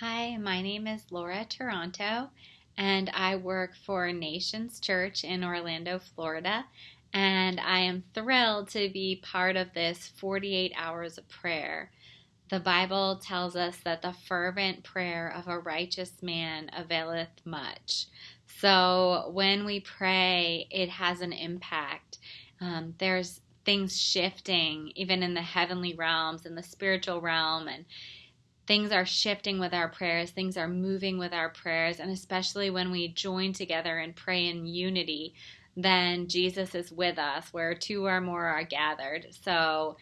Hi, my name is Laura Toronto, and I work for Nations Church in Orlando, Florida. And I am thrilled to be part of this 48 hours of prayer. The Bible tells us that the fervent prayer of a righteous man availeth much. So when we pray, it has an impact. Um, there's things shifting, even in the heavenly realms, in the spiritual realm, and things are shifting with our prayers, things are moving with our prayers, and especially when we join together and pray in unity, then Jesus is with us where two or more are gathered. So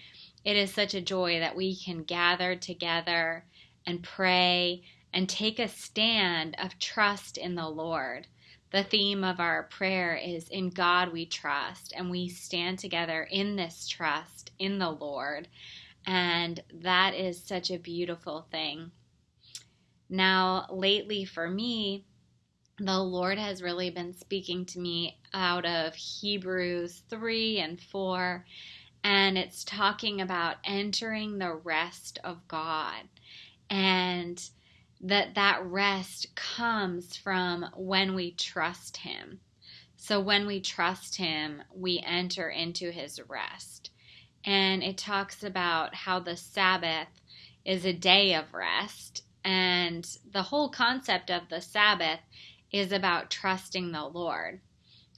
it is such a joy that we can gather together and pray and take a stand of trust in the Lord. The theme of our prayer is In God we trust, and we stand together in this trust in the Lord. And that is such a beautiful thing. Now, lately for me, the Lord has really been speaking to me out of Hebrews 3 and 4, and it's talking about entering the rest of God. And that that rest comes from when we trust him. So when we trust him, we enter into his rest and it talks about how the Sabbath is a day of rest. And the whole concept of the Sabbath is about trusting the Lord.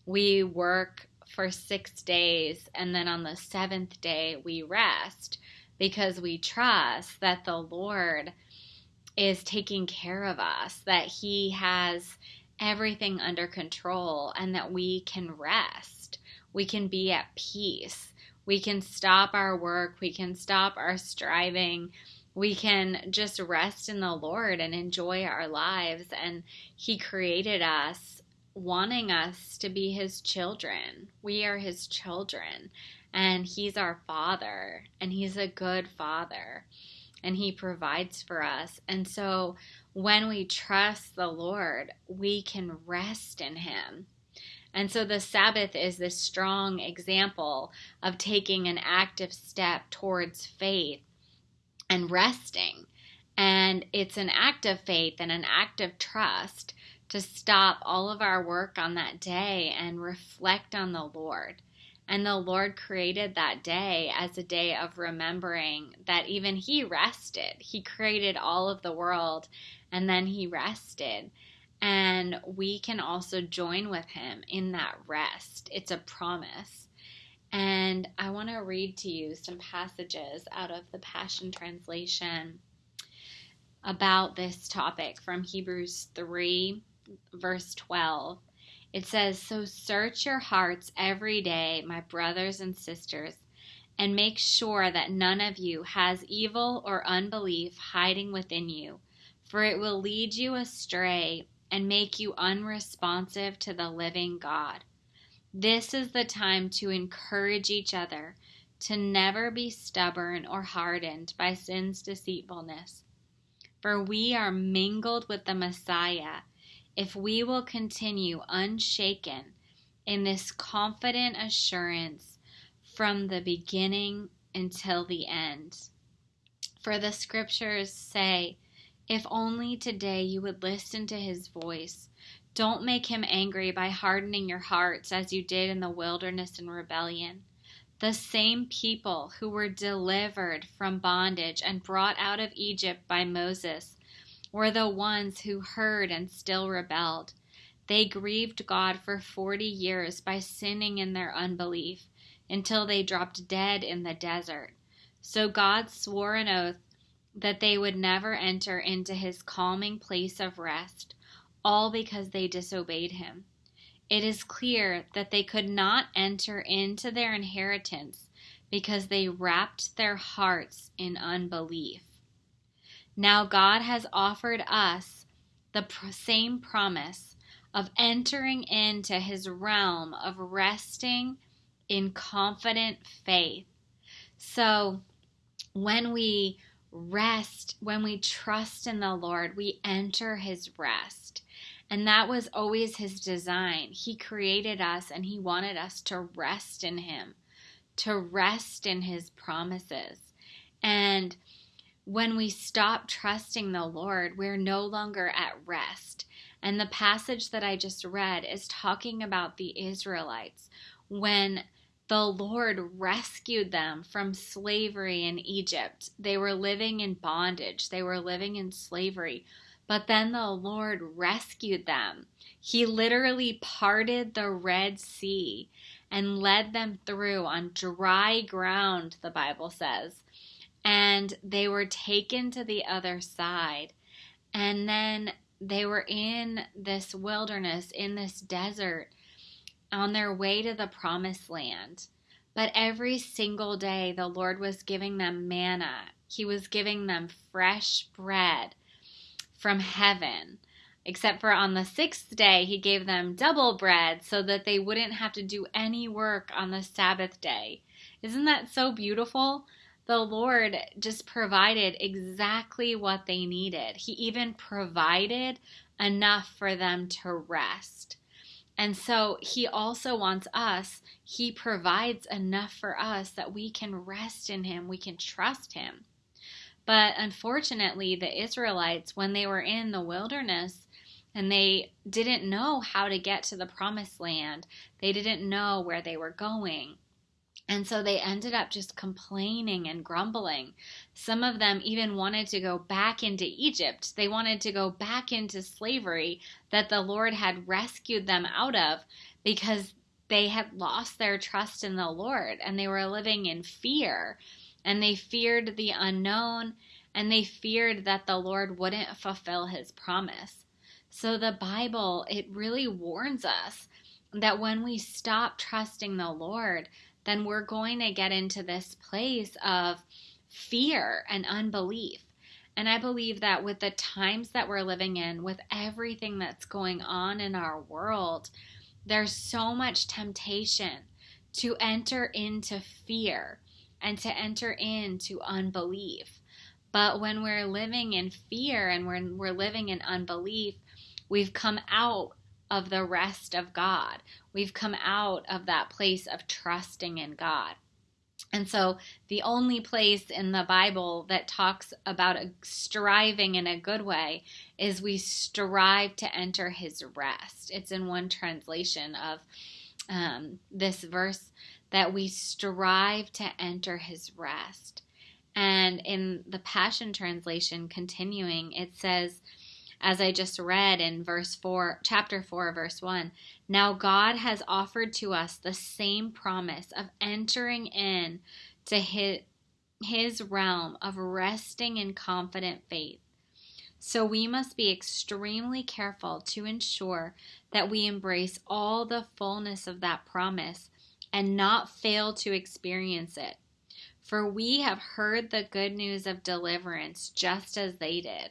We work for six days, and then on the seventh day, we rest because we trust that the Lord is taking care of us, that He has everything under control, and that we can rest. We can be at peace we can stop our work, we can stop our striving, we can just rest in the Lord and enjoy our lives. And He created us wanting us to be His children. We are His children, and He's our Father, and He's a good Father, and He provides for us. And so when we trust the Lord, we can rest in Him. And so the Sabbath is this strong example of taking an active step towards faith and resting. And it's an act of faith and an act of trust to stop all of our work on that day and reflect on the Lord. And the Lord created that day as a day of remembering that even He rested. He created all of the world and then He rested. And we can also join with him in that rest. It's a promise. And I want to read to you some passages out of the Passion Translation about this topic from Hebrews 3, verse 12. It says, So search your hearts every day, my brothers and sisters, and make sure that none of you has evil or unbelief hiding within you, for it will lead you astray and make you unresponsive to the living God. This is the time to encourage each other to never be stubborn or hardened by sin's deceitfulness. For we are mingled with the Messiah if we will continue unshaken in this confident assurance from the beginning until the end. For the scriptures say, if only today you would listen to his voice. Don't make him angry by hardening your hearts as you did in the wilderness in rebellion. The same people who were delivered from bondage and brought out of Egypt by Moses were the ones who heard and still rebelled. They grieved God for 40 years by sinning in their unbelief until they dropped dead in the desert. So God swore an oath that they would never enter into his calming place of rest, all because they disobeyed him. It is clear that they could not enter into their inheritance because they wrapped their hearts in unbelief. Now God has offered us the same promise of entering into his realm of resting in confident faith. So when we rest, when we trust in the Lord, we enter his rest. And that was always his design. He created us and he wanted us to rest in him, to rest in his promises. And when we stop trusting the Lord, we're no longer at rest. And the passage that I just read is talking about the Israelites when the Lord rescued them from slavery in Egypt. They were living in bondage, they were living in slavery. But then the Lord rescued them. He literally parted the Red Sea and led them through on dry ground, the Bible says. And they were taken to the other side. And then they were in this wilderness, in this desert, on their way to the promised land. But every single day, the Lord was giving them manna. He was giving them fresh bread from heaven. Except for on the sixth day, he gave them double bread so that they wouldn't have to do any work on the Sabbath day. Isn't that so beautiful? The Lord just provided exactly what they needed. He even provided enough for them to rest. And so he also wants us, he provides enough for us that we can rest in him, we can trust him. But unfortunately, the Israelites, when they were in the wilderness and they didn't know how to get to the promised land, they didn't know where they were going. And so they ended up just complaining and grumbling. Some of them even wanted to go back into Egypt. They wanted to go back into slavery that the Lord had rescued them out of because they had lost their trust in the Lord and they were living in fear and they feared the unknown and they feared that the Lord wouldn't fulfill his promise. So the Bible, it really warns us that when we stop trusting the Lord, then we're going to get into this place of fear and unbelief. And I believe that with the times that we're living in, with everything that's going on in our world, there's so much temptation to enter into fear and to enter into unbelief. But when we're living in fear and when we're living in unbelief, we've come out of the rest of God. We've come out of that place of trusting in God. And so, the only place in the Bible that talks about striving in a good way is we strive to enter his rest. It's in one translation of um, this verse that we strive to enter his rest. And in the Passion Translation, continuing, it says, as I just read in verse 4, chapter 4, verse 1, now God has offered to us the same promise of entering in to his, his realm of resting in confident faith. So we must be extremely careful to ensure that we embrace all the fullness of that promise and not fail to experience it. For we have heard the good news of deliverance just as they did.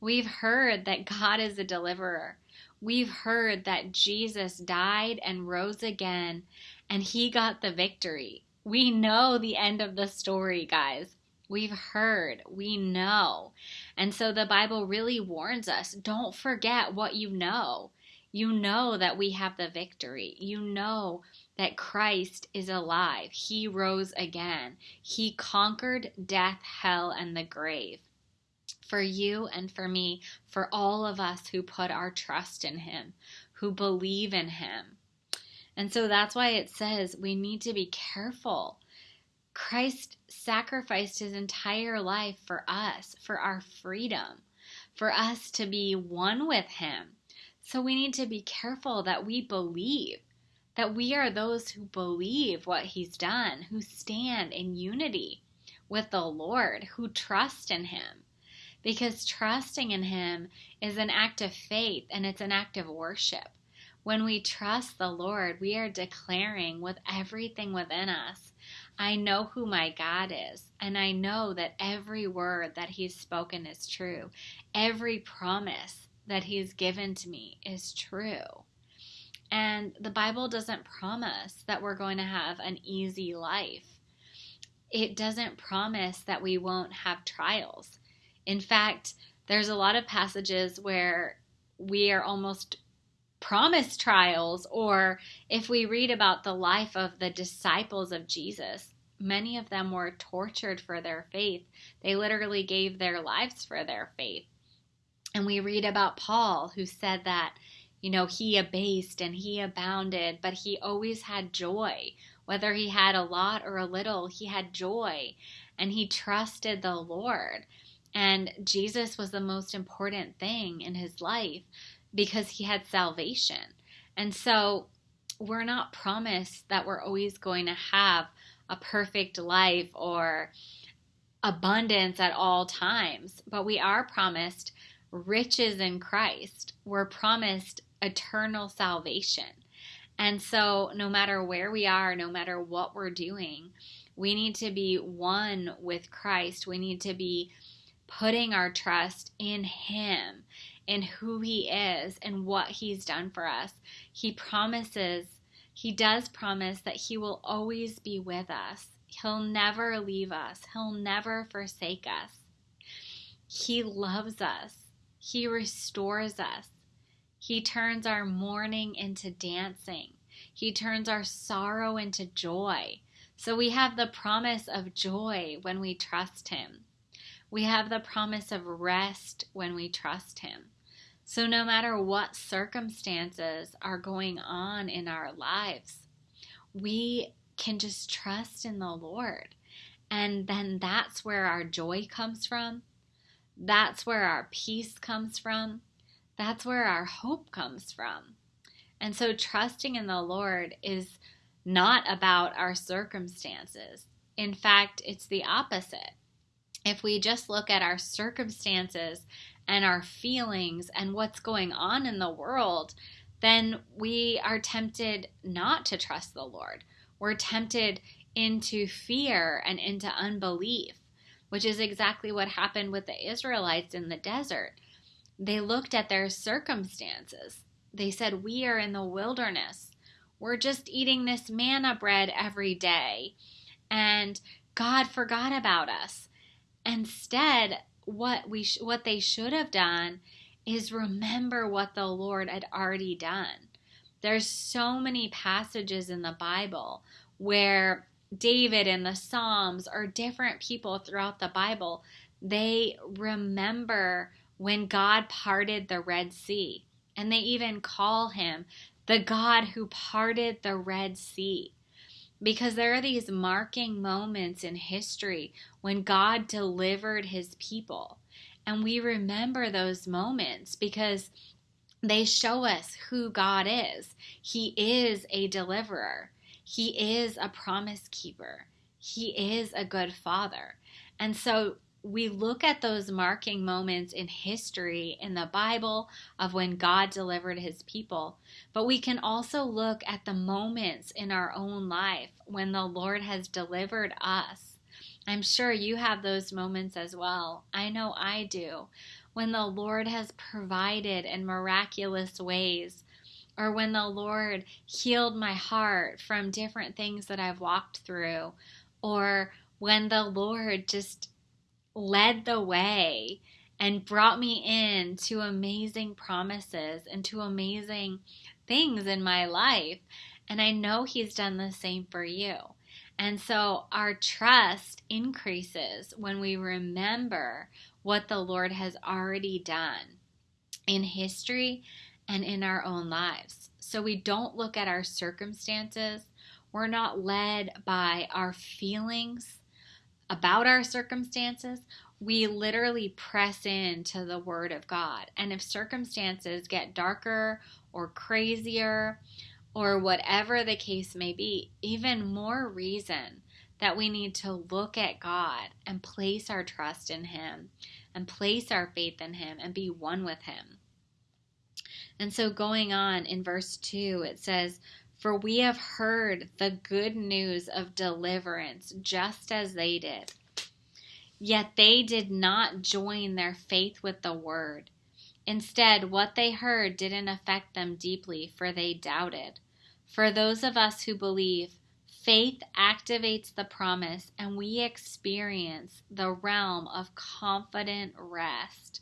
We've heard that God is a deliverer. We've heard that Jesus died and rose again, and he got the victory. We know the end of the story, guys. We've heard, we know. And so the Bible really warns us don't forget what you know. You know that we have the victory. You know that Christ is alive. He rose again. He conquered death, hell, and the grave. For you and for me, for all of us who put our trust in Him, who believe in Him. And so that's why it says we need to be careful. Christ sacrificed his entire life for us, for our freedom, for us to be one with him. So we need to be careful that we believe that we are those who believe what He's done, who stand in unity with the Lord, who trust in Him. Because trusting in Him is an act of faith and it's an act of worship. When we trust the Lord, we are declaring with everything within us, I know who my God is, and I know that every word that He's spoken is true. Every promise that He's given to me is true. And the Bible doesn't promise that we're going to have an easy life. It doesn't promise that we won't have trials. In fact, there's a lot of passages where we are almost promised trials, or if we read about the life of the disciples of Jesus, Many of them were tortured for their faith. They literally gave their lives for their faith. And we read about Paul, who said that, you know, he abased and he abounded, but he always had joy. Whether he had a lot or a little, he had joy and he trusted the Lord. And Jesus was the most important thing in his life because he had salvation. And so we're not promised that we're always going to have a perfect life or abundance at all times, but we are promised riches in Christ. We're promised eternal salvation. And so, no matter where we are, no matter what we're doing, we need to be one with Christ. We need to be putting our trust in Him, in who He is, and what He's done for us. He promises, He does promise that He will always be with us. He'll never leave us, He'll never forsake us. He loves us, He restores us. He turns our mourning into dancing. He turns our sorrow into joy. So we have the promise of joy when we trust Him. We have the promise of rest when we trust Him. So no matter what circumstances are going on in our lives, we can just trust in the Lord. And then that's where our joy comes from. That's where our peace comes from. That's where our hope comes from. And so trusting in the Lord is not about our circumstances. In fact, it's the opposite if we just look at our circumstances and our feelings and what's going on in the world, then we are tempted not to trust the Lord. We're tempted into fear and into unbelief, which is exactly what happened with the Israelites in the desert. They looked at their circumstances. They said, We are in the wilderness. We're just eating this manna bread every day. And God forgot about us. Instead, what we sh- what they should have done is remember what the Lord had already done. There's so many passages in the Bible where David and the Psalms or different people throughout the Bible, they remember when God parted the Red Sea. And they even call him the God who parted the Red Sea because there are these marking moments in history when God delivered his people. And we remember those moments because they show us who God is. He is a deliverer, He is a promise keeper, He is a good father. And so we look at those marking moments in history in the Bible of when God delivered his people, but we can also look at the moments in our own life when the Lord has delivered us. I'm sure you have those moments as well. I know I do. When the Lord has provided in miraculous ways, or when the Lord healed my heart from different things that I've walked through, or when the Lord just led the way and brought me in to amazing promises and to amazing things in my life. And I know He's done the same for you. And so our trust increases when we remember what the Lord has already done in history and in our own lives. So we don't look at our circumstances. We're not led by our feelings about our circumstances, we literally press into the Word of God. And if circumstances get darker or crazier, or whatever the case may be, even more reason that we need to look at God and place our trust in Him and place our faith in Him and be one with Him. And so, going on in verse 2, it says, for we have heard the good news of deliverance just as they did. Yet they did not join their faith with the word. Instead, what they heard didn't affect them deeply, for they doubted. For those of us who believe, faith activates the promise and we experience the realm of confident rest.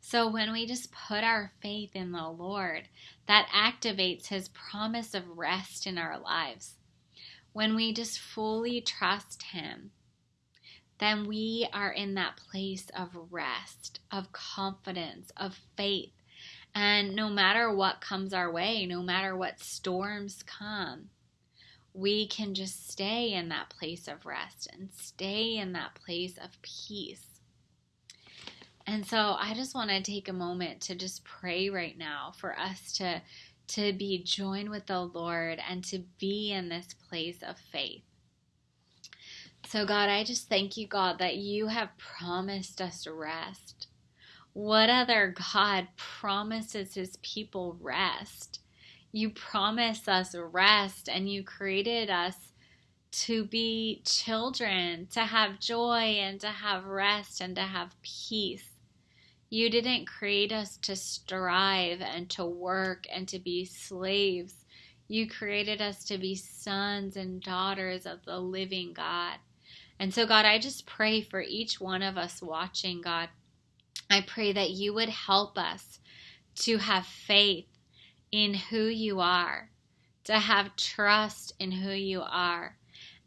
So when we just put our faith in the Lord, that activates His promise of rest in our lives. when we just fully trust Him, then we are in that place of rest, of confidence, of faith. And no matter what comes our way, no matter what storms come, we can just stay in that place of rest and stay in that place of peace. And so I just want to take a moment to just pray right now for us to to be joined with the Lord and to be in this place of faith. So God, I just thank you God that you have promised us rest. What other God promises his people rest? You promise us rest and you created us to be children, to have joy and to have rest and to have peace. You didn't create us to strive and to work and to be slaves. You created us to be sons and daughters of the living God. And so, God, I just pray for each one of us watching, God. I pray that you would help us to have faith in who you are, to have trust in who you are,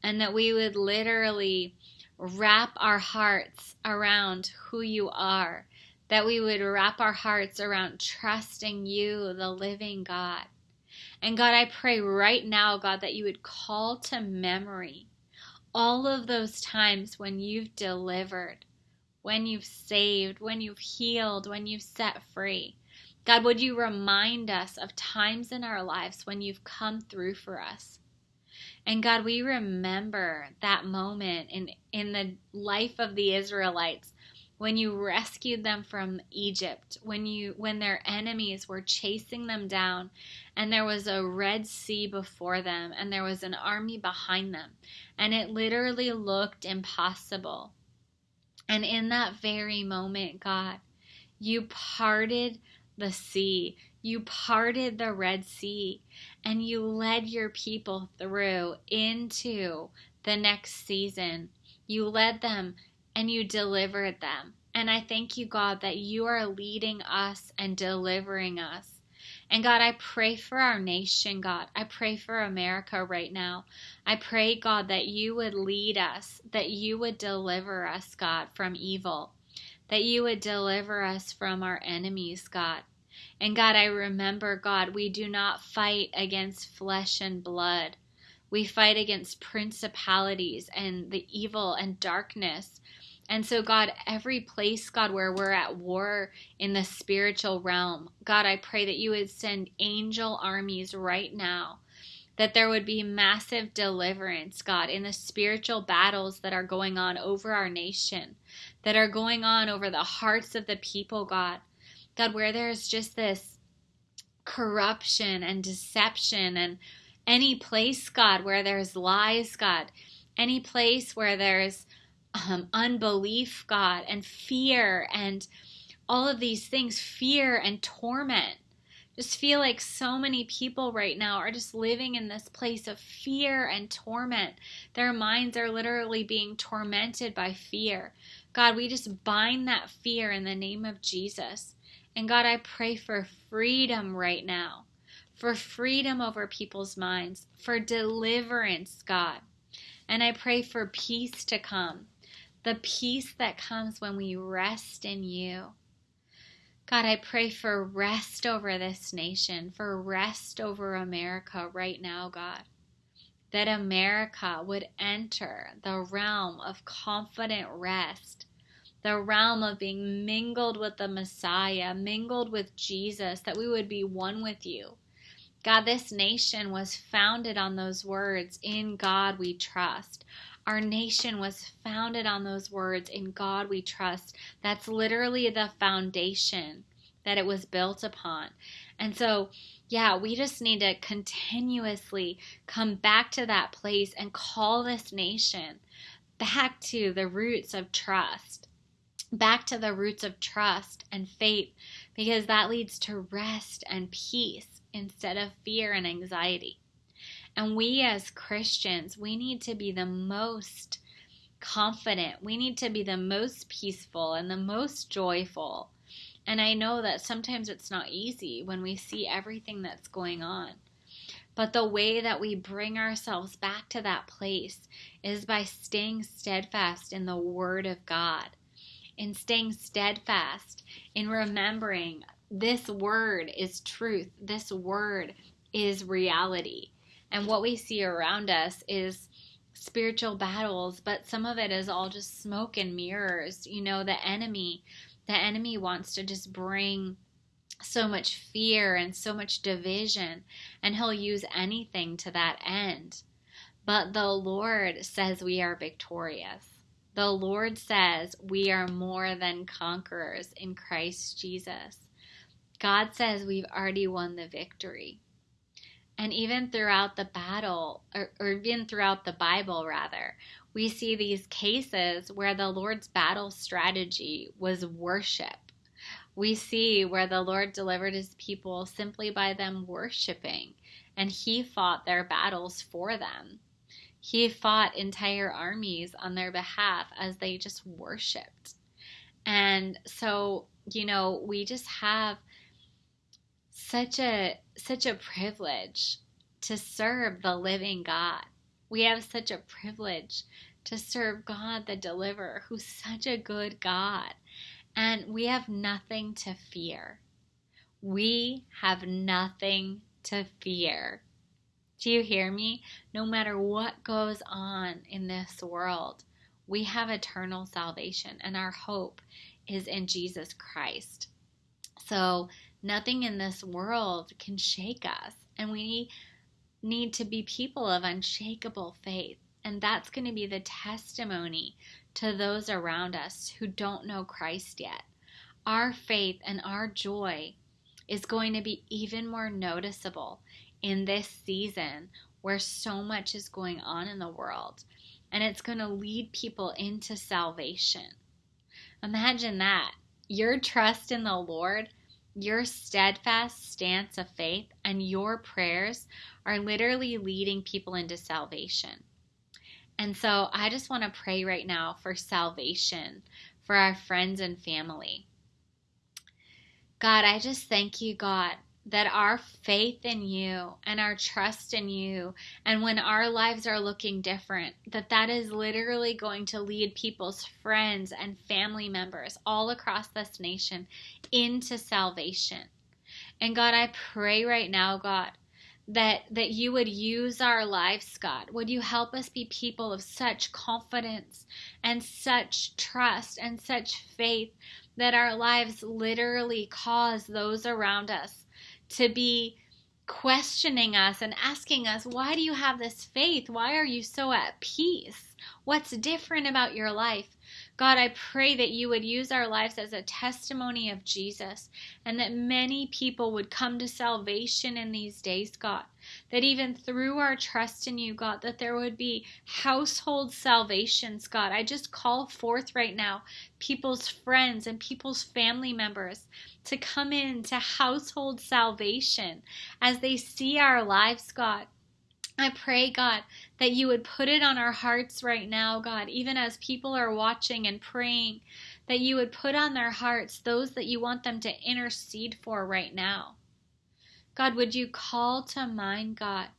and that we would literally wrap our hearts around who you are that we would wrap our hearts around trusting you, the living God. And God, I pray right now, God, that you would call to memory all of those times when you've delivered, when you've saved, when you've healed, when you've set free. God, would you remind us of times in our lives when you've come through for us? And God, we remember that moment in, in the life of the Israelites when you rescued them from Egypt, when you when their enemies were chasing them down and there was a red sea before them and there was an army behind them and it literally looked impossible. And in that very moment, God, you parted the sea. You parted the Red Sea and you led your people through into the next season. You led them and you delivered them. And I thank you, God, that you are leading us and delivering us. And God, I pray for our nation, God. I pray for America right now. I pray, God, that you would lead us, that you would deliver us, God, from evil, that you would deliver us from our enemies, God. And God, I remember, God, we do not fight against flesh and blood. We fight against principalities and the evil and darkness and so, God, every place, God, where we're at war in the spiritual realm, God, I pray that you would send angel armies right now, that there would be massive deliverance, God, in the spiritual battles that are going on over our nation, that are going on over the hearts of the people, God. God, where there's just this corruption and deception and any place, God, where there's lies, God, any place where there's um, unbelief, God, and fear, and all of these things fear and torment. Just feel like so many people right now are just living in this place of fear and torment. Their minds are literally being tormented by fear. God, we just bind that fear in the name of Jesus. And God, I pray for freedom right now, for freedom over people's minds, for deliverance, God. And I pray for peace to come the peace that comes when we rest in you. God, I pray for rest over this nation, for rest over America right now, God. That America would enter the realm of confident rest, the realm of being mingled with the Messiah, mingled with Jesus, that we would be one with you. God, this nation was founded on those words In God we trust. Our nation was founded on those words, In God we trust. That's literally the foundation that it was built upon. And so, yeah, we just need to continuously come back to that place and call this nation back to the roots of trust, back to the roots of trust and faith, because that leads to rest and peace instead of fear and anxiety. And we as Christians, we need to be the most confident. We need to be the most peaceful and the most joyful. And I know that sometimes it's not easy when we see everything that's going on. But the way that we bring ourselves back to that place is by staying steadfast in the Word of God, in staying steadfast in remembering this Word is truth, this Word is reality. And what we see around us is spiritual battles, but some of it is all just smoke and mirrors. You know, the enemy, the enemy wants to just bring so much fear and so much division, and he'll use anything to that end. But the Lord says we are victorious. The Lord says we are more than conquerors in Christ Jesus. God says we've already won the victory. And even throughout the battle, or, or even throughout the Bible, rather, we see these cases where the Lord's battle strategy was worship we see where the Lord delivered his people simply by them worshiping, and he fought their battles for them. He fought entire armies on their behalf as they just worshiped. And so, you know, we just have such a such a privilege to serve the living God. We have such a privilege to serve God the deliverer who's such a good God and we have nothing to fear. We have nothing to fear. Do you hear me? No matter what goes on in this world, we have eternal salvation, and our hope is in Jesus Christ. So, nothing in this world can shake us, and we need to be people of unshakable faith. And that's going to be the testimony to those around us who don't know Christ yet. Our faith and our joy is going to be even more noticeable in this season where so much is going on in the world. And it's going to lead people into salvation. Imagine that. Your trust in the Lord, your steadfast stance of faith, and your prayers are literally leading people into salvation. And so I just want to pray right now for salvation for our friends and family. God, I just thank you, God, that our faith in you and our trust in you and when our lives are looking different that that is literally going to lead people's friends and family members all across this nation into salvation. And god i pray right now god that that you would use our lives god. Would you help us be people of such confidence and such trust and such faith that our lives literally cause those around us to be questioning us and asking us why do you have this faith why are you so at peace what's different about your life God, I pray that you would use our lives as a testimony of Jesus and that many people would come to salvation in these days, God. That even through our trust in you, God, that there would be household salvations, God. I just call forth right now people's friends and people's family members to come into household salvation as they see our lives, God. I pray, God, that you would put it on our hearts right now, God, even as people are watching and praying, that you would put on their hearts those that you want them to intercede for right now. God, would you call to mind, God,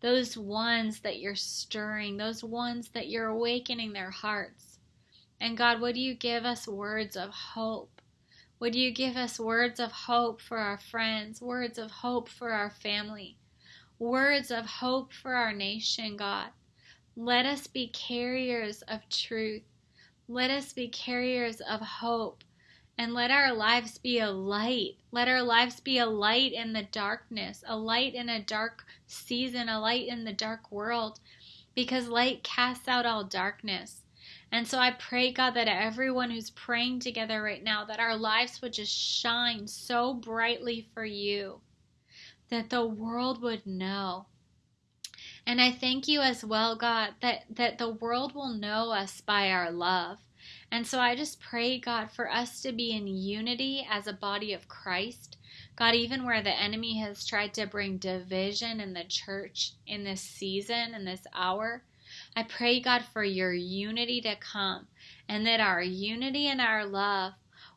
those ones that you're stirring, those ones that you're awakening their hearts? And God, would you give us words of hope? Would you give us words of hope for our friends, words of hope for our family? words of hope for our nation, God. Let us be carriers of truth. Let us be carriers of hope. And let our lives be a light. Let our lives be a light in the darkness, a light in a dark season, a light in the dark world, because light casts out all darkness. And so I pray, God, that everyone who's praying together right now, that our lives would just shine so brightly for you that the world would know. And I thank you as well, God, that, that the world will know us by our love. And so I just pray, God, for us to be in unity as a body of Christ. God, even where the enemy has tried to bring division in the church in this season, in this hour, I pray, God, for your unity to come and that our unity and our love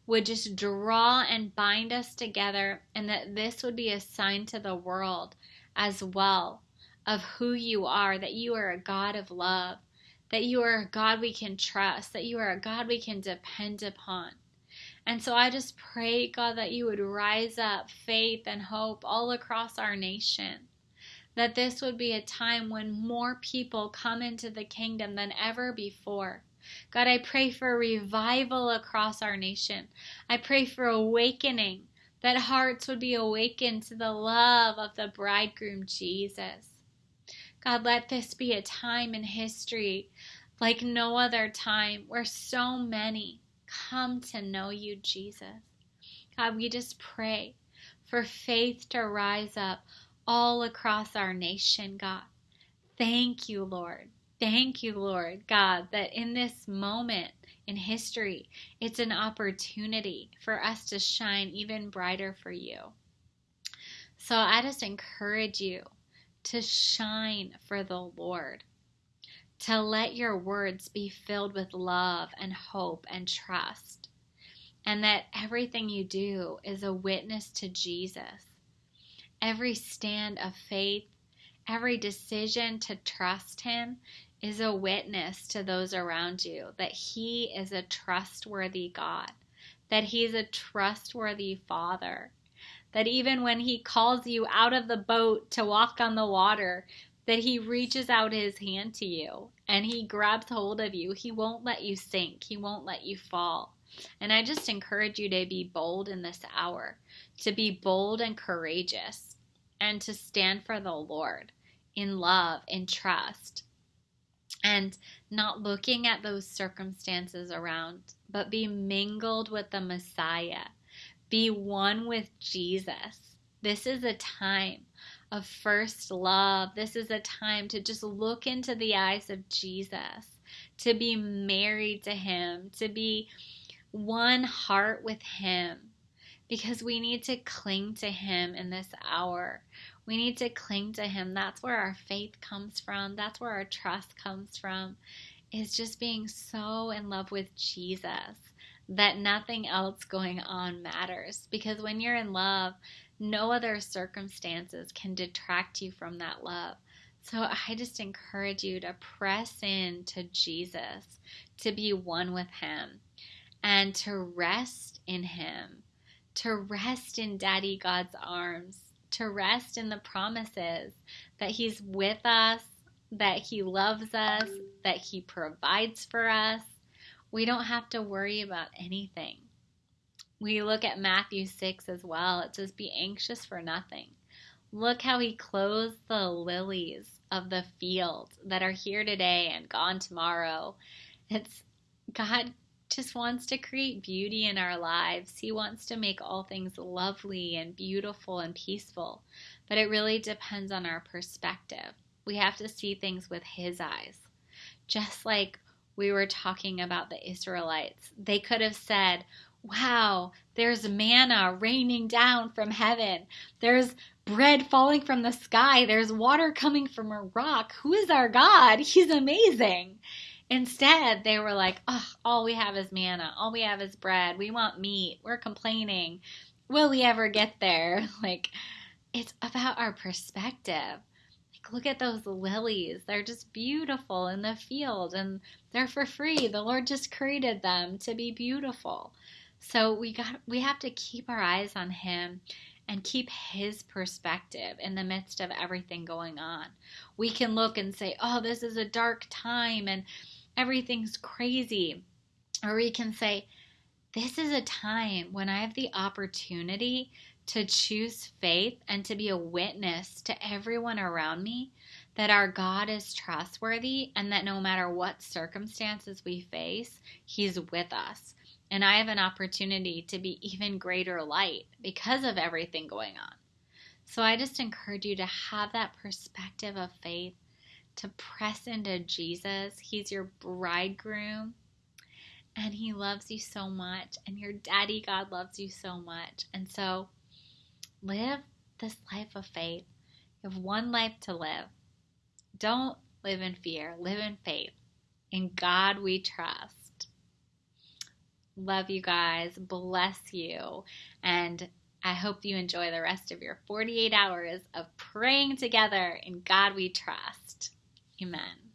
would just draw and bind us together, and that this would be a sign to the world as well of who you are, that you are a God of love, that you are a God we can trust, that you are a God we can depend upon. And so I just pray, God, that you would rise up faith and hope all across our nation. That this would be a time when more people come into the kingdom than ever before. God, I pray for revival across our nation. I pray for awakening, that hearts would be awakened to the love of the bridegroom Jesus. God, let this be a time in history like no other time where so many come to know you, Jesus. God, we just pray for faith to rise up all across our nation, God. Thank you, Lord. Thank you, Lord God, that in this moment in history, it's an opportunity for us to shine even brighter for you. So I just encourage you to shine for the Lord, to let your words be filled with love and hope and trust, and that everything you do is a witness to Jesus. Every stand of faith, every decision to trust Him is a witness to those around you that He is a trustworthy God, that He's a trustworthy Father, that even when He calls you out of the boat to walk on the water, that He reaches out His hand to you and He grabs hold of you. He won't let you sink, He won't let you fall. And I just encourage you to be bold in this hour, to be bold and courageous, and to stand for the Lord in love and trust and not looking at those circumstances around, but be mingled with the Messiah. Be one with Jesus. This is a time of first love. This is a time to just look into the eyes of Jesus, to be married to Him, to be one heart with Him, because we need to cling to Him in this hour. We need to cling to Him. That's where our faith comes from. That's where our trust comes from, is just being so in love with Jesus that nothing else going on matters. Because when you're in love, no other circumstances can detract you from that love. So I just encourage you to press in to Jesus, to be one with Him, and to rest in Him, to rest in Daddy God's arms, to rest in the promises that He's with us, that He loves us, that He provides for us. We don't have to worry about anything. We look at Matthew 6 as well. It says, Be anxious for nothing. Look how He clothes the lilies of the field that are here today and gone tomorrow. It's God just wants to create beauty in our lives. He wants to make all things lovely and beautiful and peaceful. But it really depends on our perspective. We have to see things with His eyes. Just like we were talking about the Israelites, they could have said, Wow, there's manna raining down from heaven. There's bread falling from the sky. There's water coming from a rock. Who is our God? He's amazing. Instead, they were like, oh, all we have is manna. All we have is bread. We want meat. We're complaining. Will we ever get there? Like, it's about our perspective. Like, look at those lilies. They're just beautiful in the field and they're for free. The Lord just created them to be beautiful. So we got we have to keep our eyes on him and keep his perspective in the midst of everything going on. We can look and say, "Oh, this is a dark time and everything's crazy. Or we can say, This is a time when I have the opportunity to choose faith and to be a witness to everyone around me that our God is trustworthy and that no matter what circumstances we face, He's with us. And I have an opportunity to be even greater light because of everything going on. So I just encourage you to have that perspective of faith to press into Jesus. He's your bridegroom and he loves you so much and your daddy God loves you so much. And so live this life of faith. You have one life to live. Don't live in fear, live in faith. In God we trust. Love you guys. Bless you. And I hope you enjoy the rest of your 48 hours of praying together in God we trust. Amen.